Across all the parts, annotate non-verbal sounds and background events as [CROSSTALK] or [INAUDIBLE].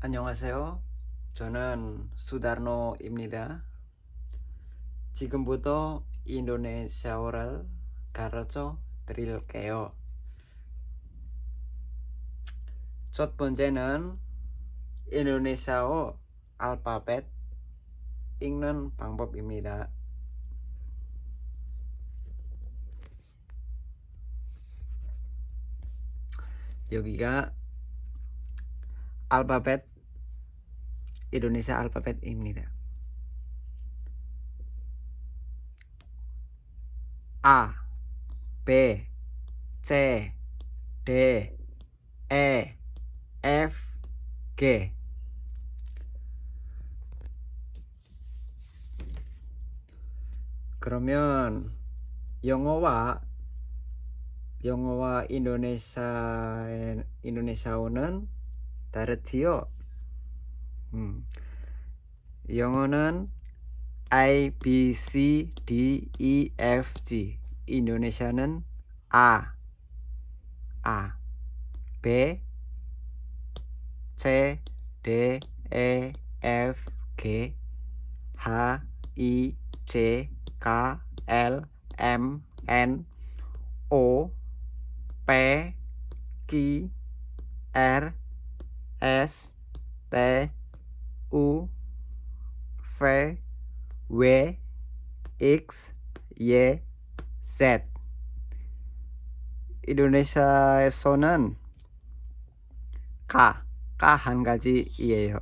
안녕하세요. 저는 수다르노입니다. 지금부터 인도네시아어를 가르쳐 드릴게요. 첫 번째는 인도네시아어 알파벳 읽는 방법입니다. 여기가 alfabet Indonesia alfabet입니다. A, B, C, D, E, F, G 그러면 영어와 영어와 인도네시아 인도네시아어는 다르지요. 음. 영어는 I, B, C, D, E, F, G. 인도네시아는 A, A, B, C, D, E, F, G, H, I, J, K, L, M, N, O, P, Q, R, S T U V W X Y Z 인도네시아에서는 가, 가 한 가지이에요.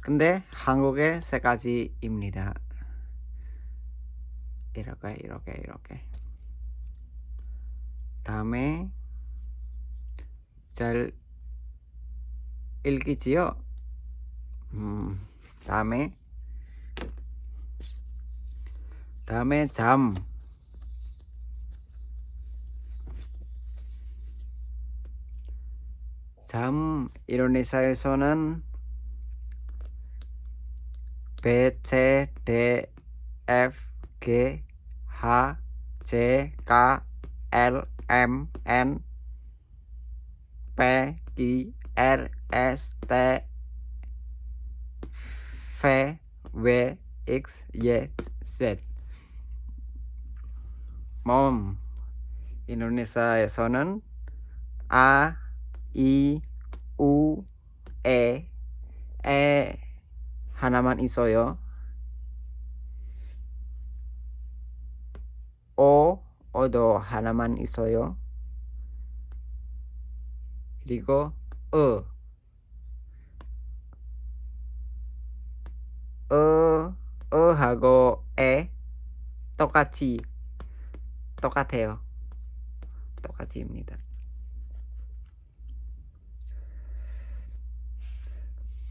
근데 한국에 세 가지입니다. 이렇게 이렇게 이렇게 다음에 잘 읽기지요. 음, 다음에 다음에 잠. 잠 인도네시아에서는 B, C, D, F, G, H, J, K, L, M, N, P, Q, R S T V W X Y Z. Mom. Indonesia Sonen. A I U E. E Hanaman Isoyo. O Odo Hanaman Isoyo. Ligo 그리고 어, 어, 어 하고 에 똑같이 똑같아요. 똑같이입니다.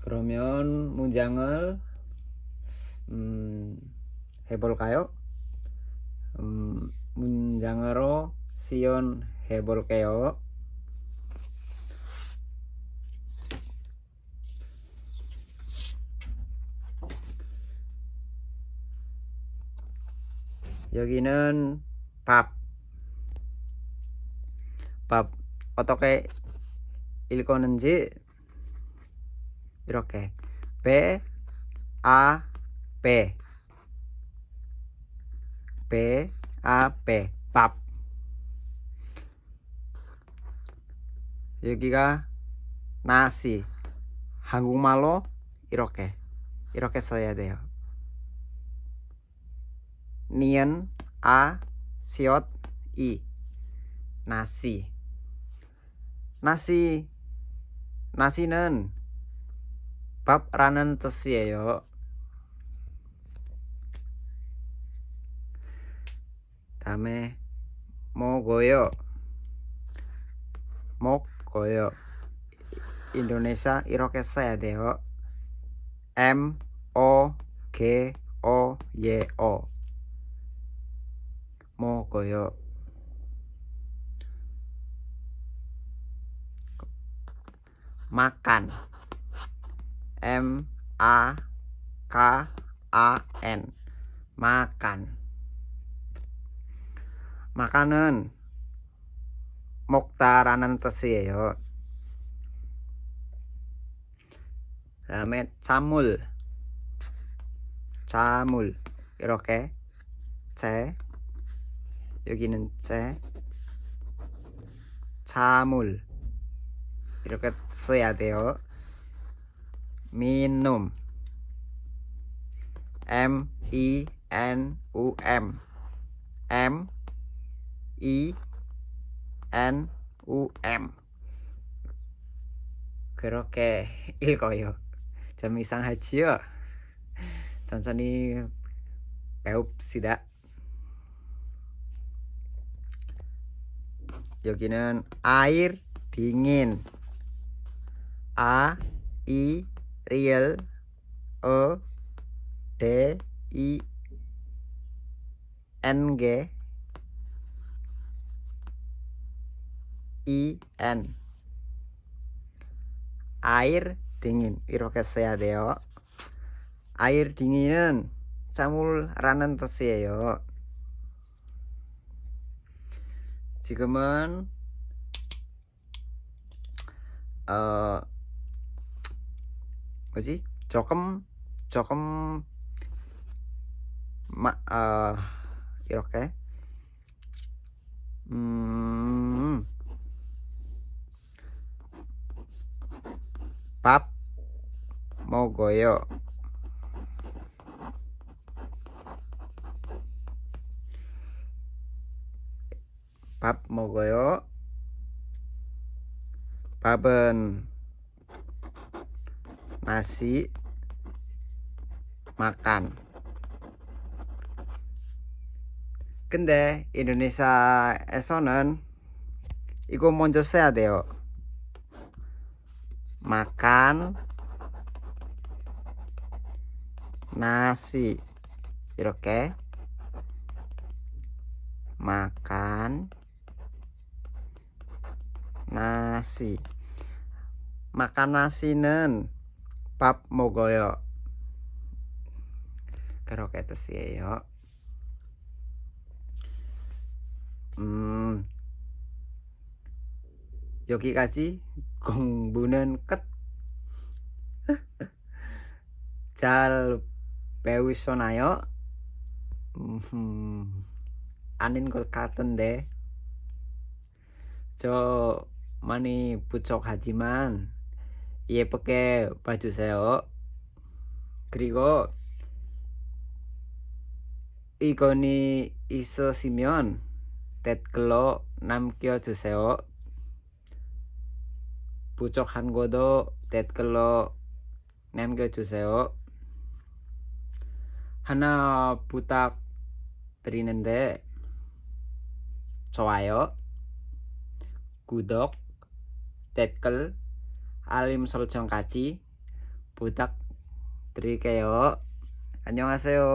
그러면 문장을 음, 해볼까요? 음, 문장으로 시연해 볼게요. 여기는 밥. 밥 어떻게 읽었는지 이렇게 B A B B A B 밥 여기가 nasi 한국말로 이렇게 이렇게 써야 돼요. nien a siot i. Nasi. Nasi. Nasi nen bab ranen tes ya e, yo. Tamé mo goyo mo goyo Indonesia Irokesa ya e, deh M O G O Y O mo koyo makan M A K A N makan makanan moktaranan tesi ya, yo. Ramet camul. Camul. Iroke. C 여기는 재 자물. 이렇게 써야 돼요. minum M I N U M. M I N U M. 그렇게 [LAUGHS] 읽어요. 좀 이상하지요? 천천히 배웁시다 yoginen air dingin. A i real. O d i n g. I n. Air dingin. Irokes saya deo air dinginan samul ranen tes ya yo. 지금은 어 뭐지 조금 조금 마, 어, 이렇게 음, 밥 먹어요. 밥 먹어요. 밥은 nasi makan 근데 인도네시아에서는 이거 먼저 써야 돼요 makan nasi 이렇게 makan nasi. Makan nasi nen. Pap mogoyo keroketes ya hmm. Yogi Kaji gongbunen ket. [LAUGHS] Jal peus sonayo hmm. anin golkaten deh. Jo 공부는 끝. 잘 배우셨나요? 음, 아닌 것 같은데 저 많이 부족하지만 예쁘게 봐주세요. 그리고 이건이 있으시면 댓글로 남겨주세요. 부족한 것도 댓글로 남겨주세요. 하나 부탁드리는데 좋아요, 구독, tetkel alim soljong kaci budak tri keok annyeonghaseyo.